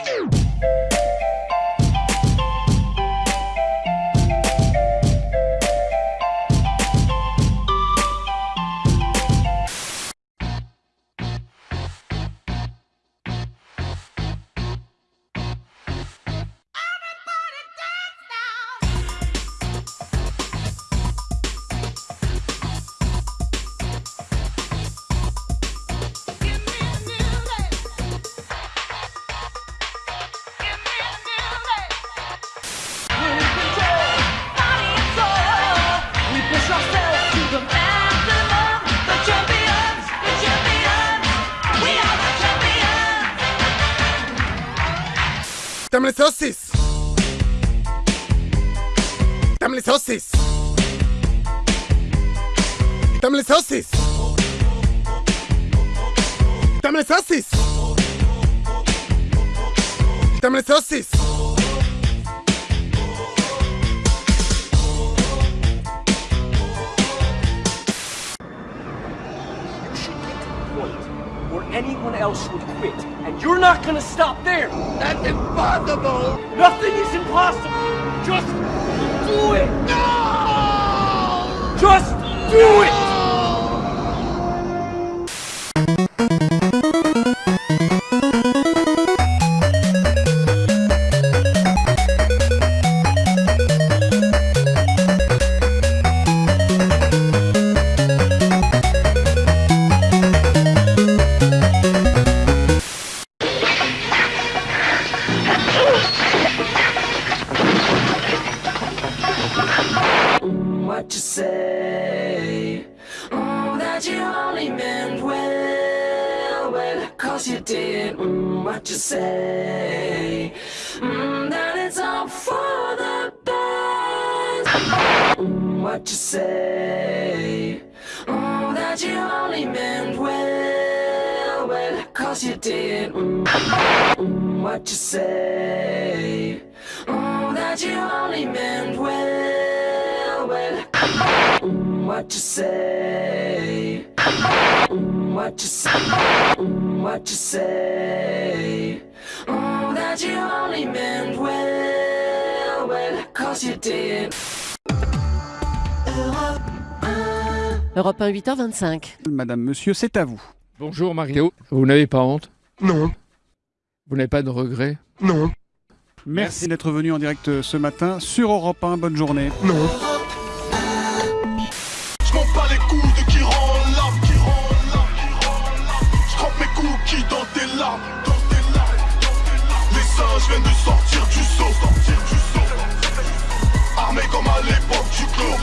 Podcast. Tamle saucisse Tamle saucisse Tamle saucisse Tamle saucisse Tamle saucisse You where anyone else would quit, and you're not gonna stop there. That's impossible Nothing is impossible. Just do it. No! Just do it. What you say. Mm, that you only meant well, well, cause you did. Mm, what you say. Mm, that it's all for the best. Mm, what you say. Mm, that you only meant well, well, cause you did. Mm, mm, what you say. Mm, that you only meant well, what you say? Mm, what you say? Mm, what you say? Mm, that you only meant well, well, cause you did. Europe 1, 8h25. Madame, monsieur, c'est à vous. Bonjour Mario. Vous n'avez pas honte? Non, Vous n'avez pas de regrets? Non, Merci d'être venu en direct ce matin sur Europe 1. Bonne journée. non je viens de sortir du saut. Armé comme à l'époque du clos